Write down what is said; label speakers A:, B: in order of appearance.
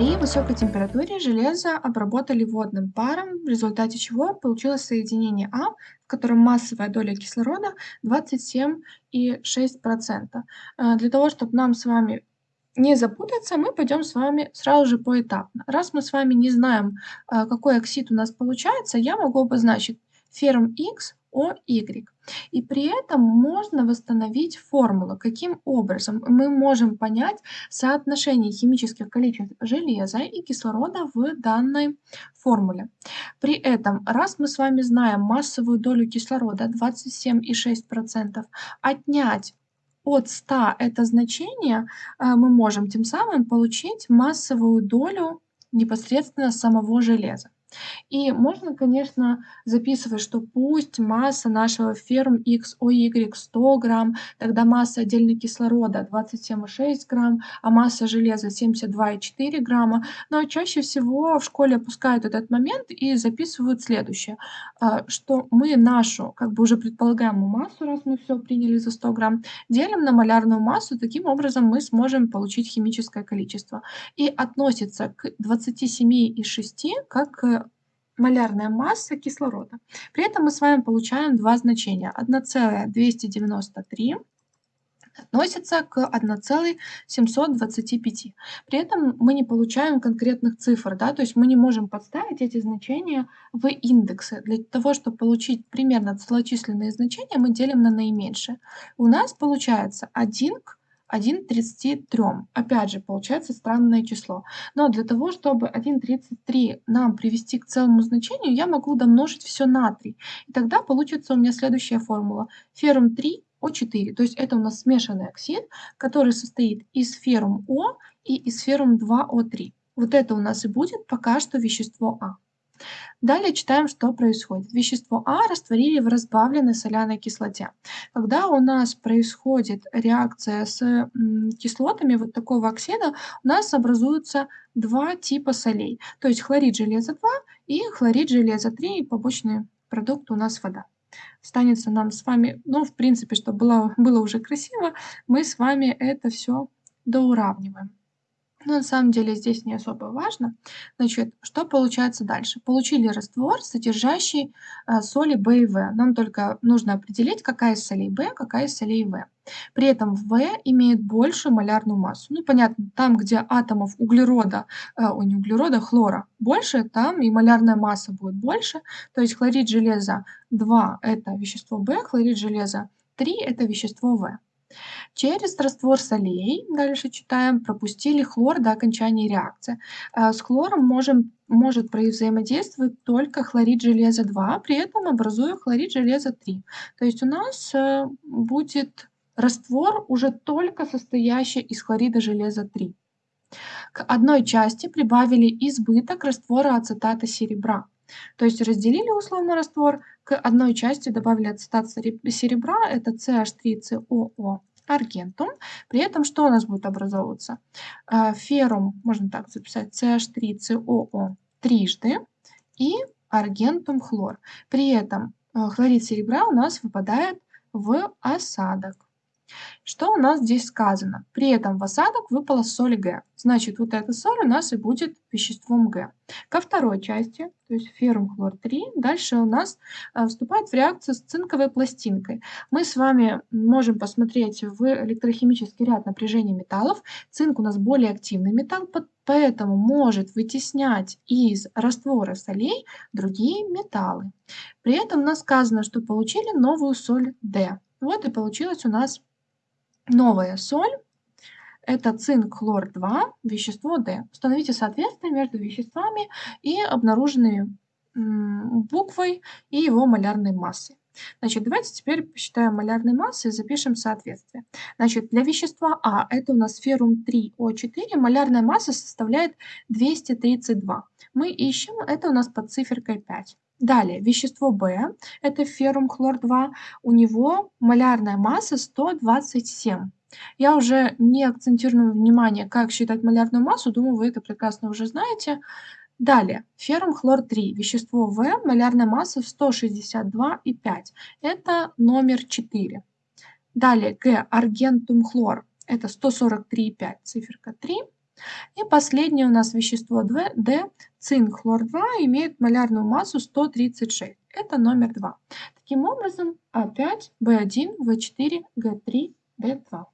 A: высокой температуре железо обработали водным паром, в результате чего получилось соединение А, в котором массовая доля кислорода 27,6%. Э, Для того, чтобы нам с вами не запутаться, мы пойдем с вами сразу же поэтапно. Раз мы с вами не знаем, а, какой оксид у нас получается, я могу обозначить ферм X о Y. И при этом можно восстановить формулу. Каким образом мы можем понять соотношение химических количеств железа и кислорода в данной формуле. При этом, раз мы с вами знаем массовую долю кислорода 27,6%, отнять от 100 это значение, а, мы можем тем самым получить массовую долю непосредственно самого железа. И можно, конечно, записывать, что пусть масса нашего ферм XOY 100 грамм, тогда масса отдельно кислорода 27,6 грамм, а масса железа 72,4 грамма. Но чаще всего в школе опускают этот момент и записывают следующее, а, что мы нашу, как бы уже предполагаемую массу, раз мы все приняли за 100 грамм, делим на малярную массу, таким образом мы сможем получить химическое количество. И относится к 27,6 как малярная масса кислорода. При этом мы с вами получаем два значения. 1,293 относится к 1,725. При этом мы не получаем конкретных цифр, да, то есть мы не можем подставить эти значения в индексы. Для того, чтобы получить примерно целочисленные значения, мы делим на наименьшее. У нас получается 1 к 1,33. Опять же, получается странное число. Но для того, чтобы 1,33 нам привести к целому значению, я могу домножить все на 3. И тогда получится у меня следующая формула. Феррум 3 О4. То есть это у нас смешанный оксид, который состоит из феррум О и из феррум 2О3. Вот это у нас и будет пока что вещество А. Далее читаем, что происходит. Вещество А растворили в разбавленной соляной кислоте. Когда у нас происходит реакция с кислотами вот такого оксида, у нас образуются два типа солей. То есть хлорид железа 2 и хлорид железа 3, и побочный продукт у нас вода. Останется нам с вами, ну, в принципе, чтобы было, было уже красиво, мы с вами это все доуравниваем. Но на самом деле здесь не особо важно. Значит, что получается дальше? Получили раствор, содержащий э, соли В и В. Нам только нужно определить, какая из солей В, какая из солей В. При этом В имеет большую малярную массу. Ну, понятно, там, где атомов углерода, э, о, не углерода, хлора больше, там и малярная масса будет больше. То есть хлорид железа 2 – это вещество В, хлорид железа 3 – это вещество В. Через раствор солей, дальше читаем, пропустили хлор до окончания реакции. Э, с хлором можем, может взаимодействовать только хлорид железа 2, при этом образуя хлорид железа 3. То есть у нас э, будет раствор уже только состоящий из хлорида железа 3. К одной части прибавили избыток раствора ацетата серебра. То есть разделили условно раствор, к одной части добавили ацетат серебра, это CH3COO аргентум. При этом что у нас будет образовываться? А, феррум, можно так записать, CH3COO трижды и аргентум хлор. При этом а, хлорид серебра у нас выпадает в осадок. Что у нас здесь сказано? При этом в осадок выпала соль Г. Значит, вот эта соль у нас и будет веществом Г. Ко второй части, то есть феррум хлор 3, дальше у нас э, вступает в реакцию с цинковой пластинкой. Мы с вами можем посмотреть в электрохимический ряд напряжения металлов. Цинк у нас более активный металл, поэтому может вытеснять из раствора солей другие металлы. При этом у нас сказано, что получили новую соль D. Вот и получилось у нас Новая соль – это цинк хлор 2, вещество D. Установите соответствие между веществами и обнаруженной буквой и его малярной массой. Значит, давайте теперь посчитаем малярные массы и запишем соответствие. Значит, для вещества А, это у нас феррум 3О4, малярная масса составляет 232. Мы ищем, это у нас под циферкой 5. Далее, вещество В, это феррум хлор-2, у него малярная масса 127. Я уже не акцентирую внимание, как считать малярную массу, думаю, вы это прекрасно уже знаете. Далее, феррум хлор-3, вещество В, малярная масса 162,5. Это номер 4. Далее, Г, аргентум хлор, это 143,5, циферка 3. И последнее у нас вещество Д цинк хлор-2, имеет малярную массу 136. Это номер 2. Таким образом, А5, В1, В4, Г3, Д2.